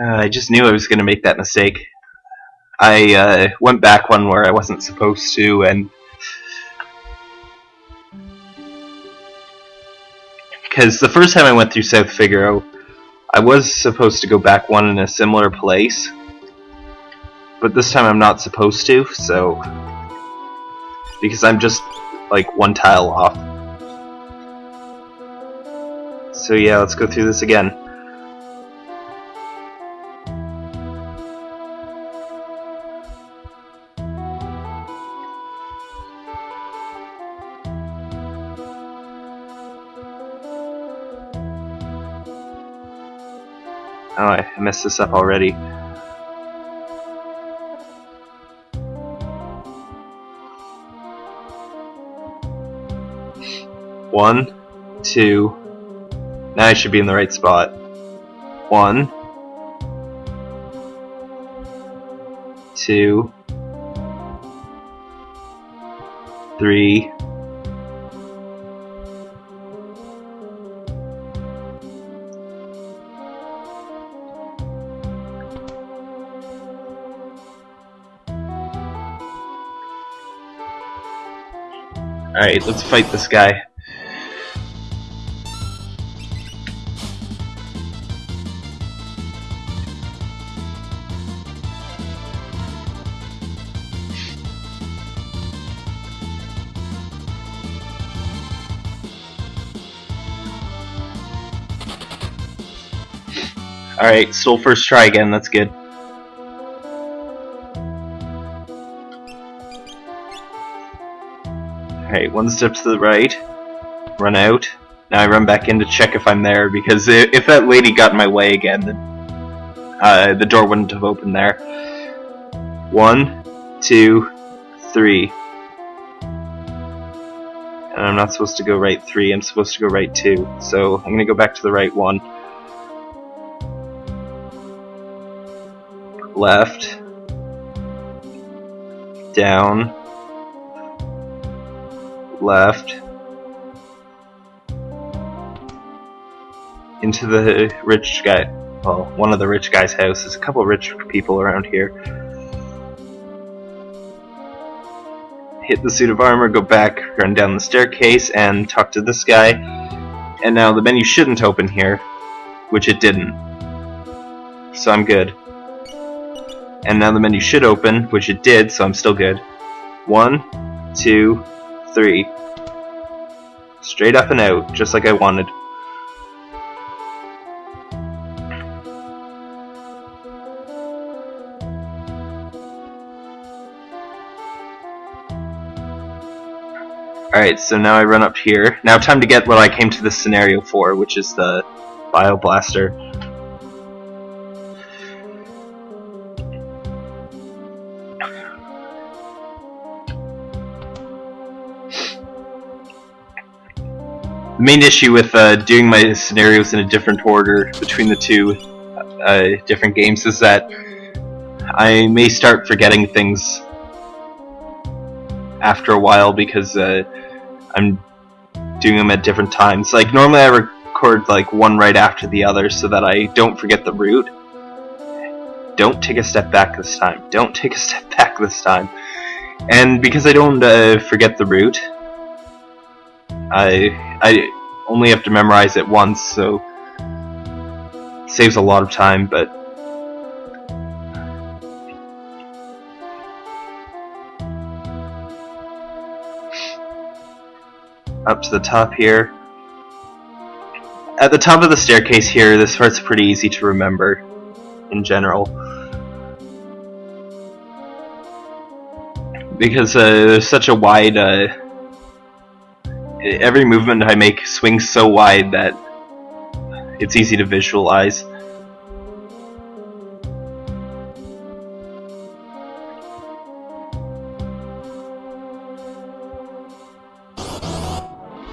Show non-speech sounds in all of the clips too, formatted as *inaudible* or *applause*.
Uh, I just knew I was going to make that mistake. I uh, went back one where I wasn't supposed to, and because the first time I went through South Figaro, I was supposed to go back one in a similar place, but this time I'm not supposed to, so because I'm just like one tile off. So yeah, let's go through this again. Oh, I messed this up already. One, two. Now I should be in the right spot. One, two, three, Alright, let's fight this guy. Alright, still first try again, that's good. Alright, one step to the right, run out. Now I run back in to check if I'm there, because if that lady got in my way again, then uh, the door wouldn't have opened there. One, two, three. And I'm not supposed to go right three, I'm supposed to go right two. So I'm gonna go back to the right one. Left. Down left into the rich guy well one of the rich guy's house there's a couple rich people around here. Hit the suit of armor go back run down the staircase and talk to this guy. And now the menu shouldn't open here which it didn't. So I'm good and now the menu should open which it did so I'm still good one two three. Straight up and out, just like I wanted. Alright, so now I run up here. Now time to get what I came to this scenario for, which is the Bioblaster. The main issue with uh, doing my scenarios in a different order between the two uh, different games is that I may start forgetting things after a while because uh, I'm doing them at different times. Like normally I record like one right after the other so that I don't forget the route. Don't take a step back this time. Don't take a step *laughs* back this time. And because I don't uh, forget the route, I I only have to memorize it once, so it saves a lot of time, but up to the top here. At the top of the staircase here, this part's pretty easy to remember in general. Because uh, there's such a wide uh, every movement I make swings so wide that it's easy to visualize.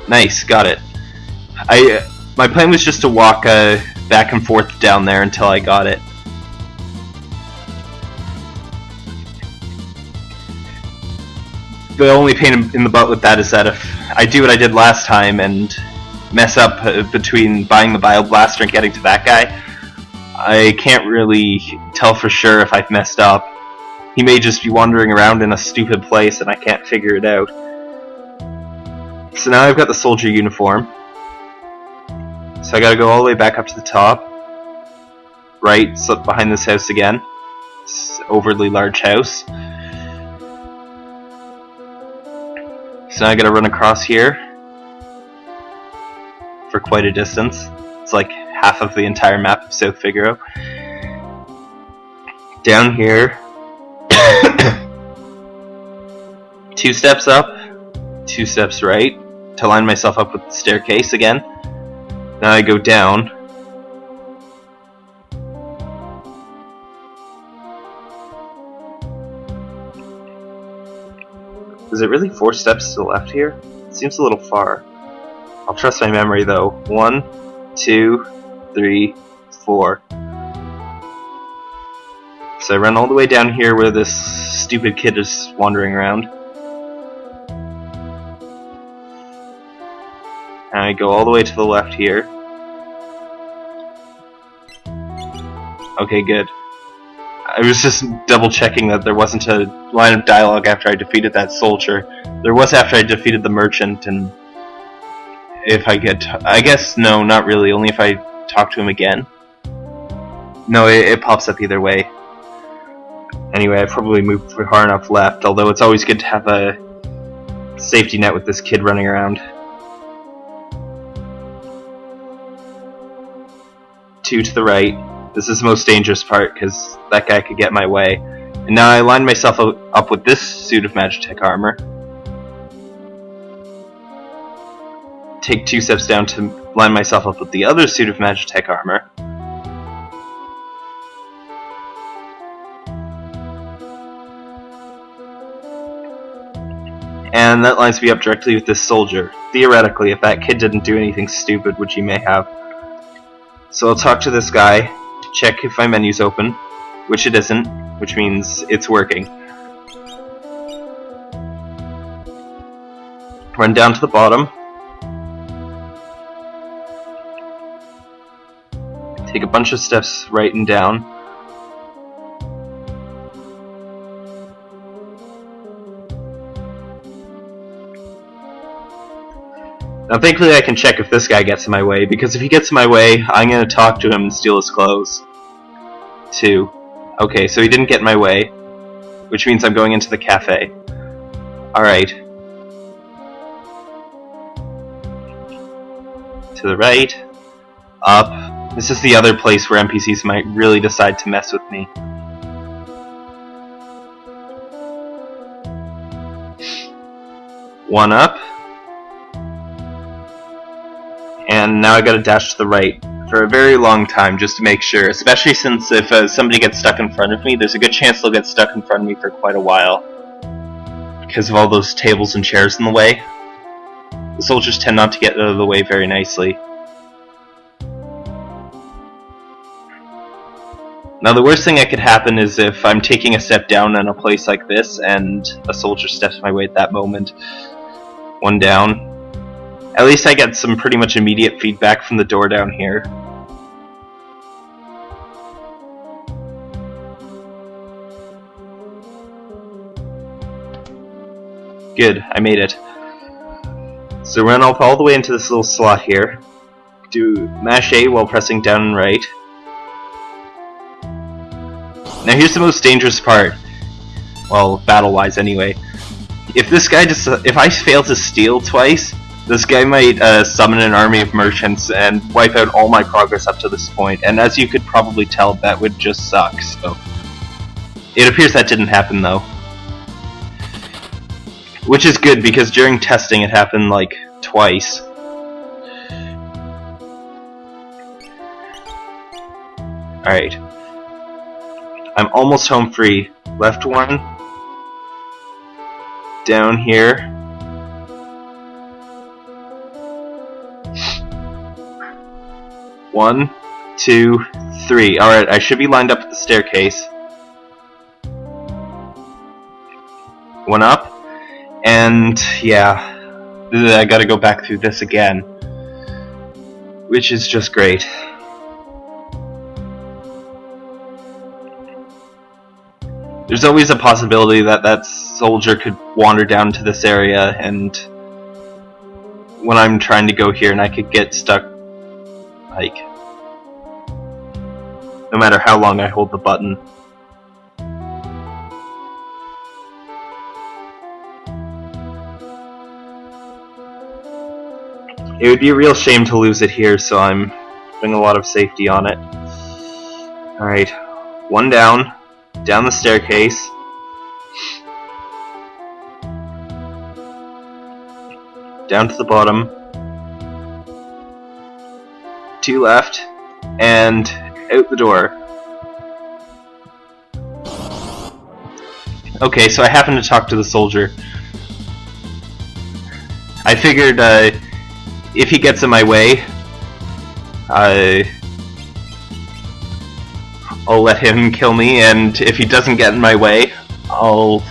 Nice, got it. I my plan was just to walk uh, back and forth down there until I got it. The only pain in the butt with that is that if I do what I did last time and mess up uh, between buying the Bio Bioblaster and getting to that guy. I can't really tell for sure if I've messed up. He may just be wandering around in a stupid place and I can't figure it out. So now I've got the soldier uniform. So I gotta go all the way back up to the top. Right, so behind this house again. Overly large house. So now I gotta run across here. For quite a distance. It's like half of the entire map of South Figaro. Down here. *coughs* two steps up, two steps right, to line myself up with the staircase again. Now I go down. Is it really four steps to the left here? It seems a little far. I'll trust my memory though. One, two, three, four. So I run all the way down here where this stupid kid is wandering around. And I go all the way to the left here. Okay, good. I was just double checking that there wasn't a line of dialogue after I defeated that soldier. There was after I defeated the merchant, and if I get, I guess no, not really. Only if I talk to him again. No, it, it pops up either way. Anyway, I probably moved far enough left. Although it's always good to have a safety net with this kid running around. Two to the right. This is the most dangerous part because that guy could get my way. And now I line myself up with this suit of Magitech armor. Take two steps down to line myself up with the other suit of Magitech armor. And that lines me up directly with this soldier. Theoretically, if that kid didn't do anything stupid, which he may have. So I'll talk to this guy, check if my menu's open, which it isn't, which means it's working. Run down to the bottom. Take a bunch of steps right and down. Now thankfully I can check if this guy gets in my way, because if he gets in my way, I'm going to talk to him and steal his clothes. Two. Okay, so he didn't get my way, which means I'm going into the cafe. Alright. To the right. Up. This is the other place where NPCs might really decide to mess with me. One up. and now I gotta dash to the right for a very long time just to make sure, especially since if uh, somebody gets stuck in front of me, there's a good chance they'll get stuck in front of me for quite a while because of all those tables and chairs in the way. The soldiers tend not to get out of the way very nicely. Now the worst thing that could happen is if I'm taking a step down in a place like this and a soldier steps my way at that moment. One down, at least I get some pretty much immediate feedback from the door down here. Good, I made it. So run up all the way into this little slot here. Do mash A while pressing down and right. Now here's the most dangerous part. Well, battle-wise anyway. If this guy just- if I fail to steal twice, this guy might uh, summon an army of merchants and wipe out all my progress up to this point, and as you could probably tell, that would just suck, so... It appears that didn't happen, though. Which is good, because during testing it happened, like, twice. Alright. I'm almost home free. Left one. Down here. One, two, three. Alright, I should be lined up at the staircase. One up. And, yeah. I gotta go back through this again. which is just great. There's always a possibility that that soldier could wander down to this area and when I'm trying to go here and I could get stuck no matter how long I hold the button. It would be a real shame to lose it here, so I'm putting a lot of safety on it. Alright, one down, down the staircase. Down to the bottom. Two left, and out the door. Okay, so I happened to talk to the soldier. I figured uh, if he gets in my way, I I'll let him kill me, and if he doesn't get in my way, I'll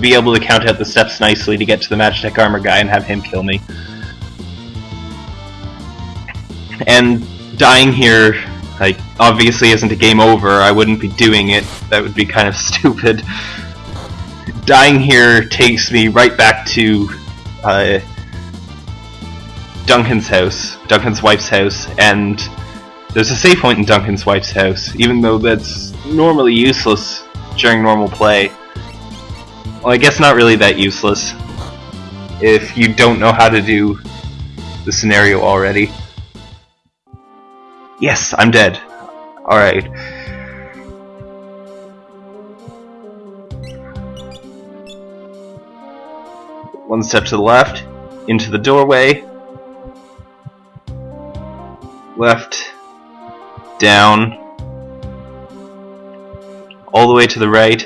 be able to count out the steps nicely to get to the Magitech armor guy and have him kill me. And dying here, like, obviously isn't a game over. I wouldn't be doing it. That would be kind of *laughs* stupid. Dying here takes me right back to uh, Duncan's house, Duncan's wife's house, and there's a save point in Duncan's wife's house, even though that's normally useless during normal play. Well, I guess not really that useless if you don't know how to do the scenario already. Yes, I'm dead. Alright. One step to the left, into the doorway, left, down, all the way to the right.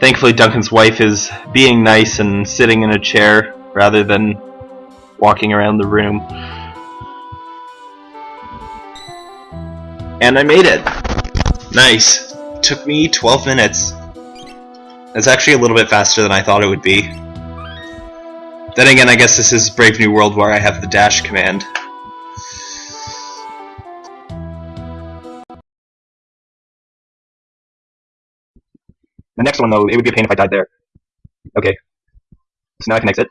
Thankfully Duncan's wife is being nice and sitting in a chair rather than walking around the room. And I made it! Nice. Took me 12 minutes. That's actually a little bit faster than I thought it would be. Then again, I guess this is Brave New World where I have the dash command. The next one, though, it would be a pain if I died there. Okay. So now I can exit.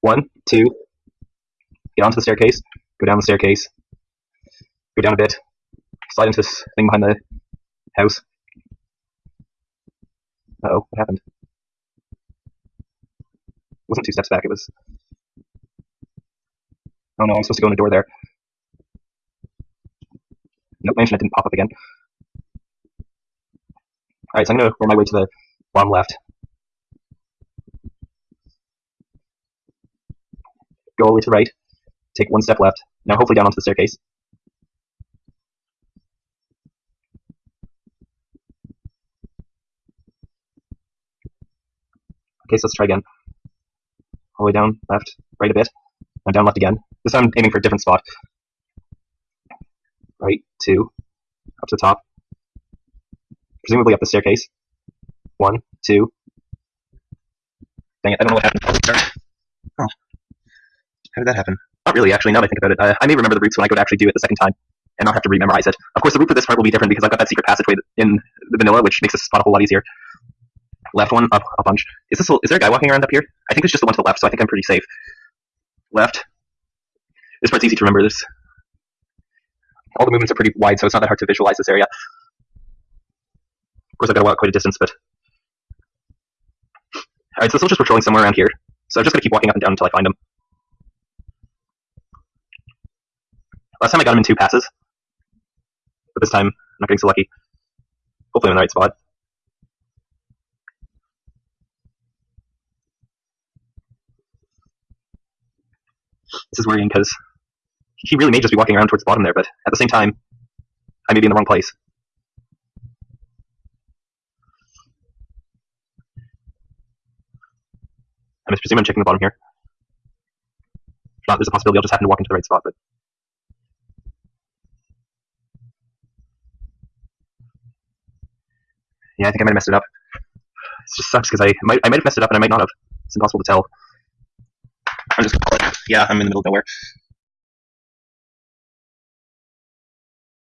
One, two, get onto the staircase, go down the staircase, go down a bit, slide into this thing behind the house. Uh oh, what happened? It wasn't two steps back, it was... Oh no, I'm supposed to go in the door there. Nope, my internet didn't pop up again. Alright, so I'm going to work my way to the bottom left. Go all the way to the right. Take one step left. Now hopefully down onto the staircase. Okay, so let's try again. All the way down, left, right a bit. Now down left again. This time I'm aiming for a different spot. Right, two, up to the top, presumably up the staircase. One, two. Dang it, I don't know what happened. Oh. How did that happen? Not really, actually, now that I think about it. Uh, I may remember the routes when I go to actually do it the second time, and not have to rememorize it. Of course, the route for this part will be different because I've got that secret passageway in the vanilla, which makes this spot a whole lot easier. Left one, up a bunch. Is this? A, is there a guy walking around up here? I think it's just the one to the left, so I think I'm pretty safe. Left. This part's easy to remember. This. All the movements are pretty wide, so it's not that hard to visualize this area. Of course, I've got to walk quite a distance, but... Alright, so the soldier's patrolling somewhere around here. So I'm just going to keep walking up and down until I find him. Last time I got him in two passes. But this time, I'm not getting so lucky. Hopefully I'm in the right spot. This is worrying because he really may just be walking around towards the bottom there, but at the same time, I may be in the wrong place. I must presume I'm checking the bottom here. If not, there's a possibility I'll just happen to walk into the right spot, but... Yeah, I think I might have messed it up. It just sucks because I might, I might have messed it up and I might not have. It's impossible to tell. I'm just gonna. Yeah, I'm in the middle of nowhere.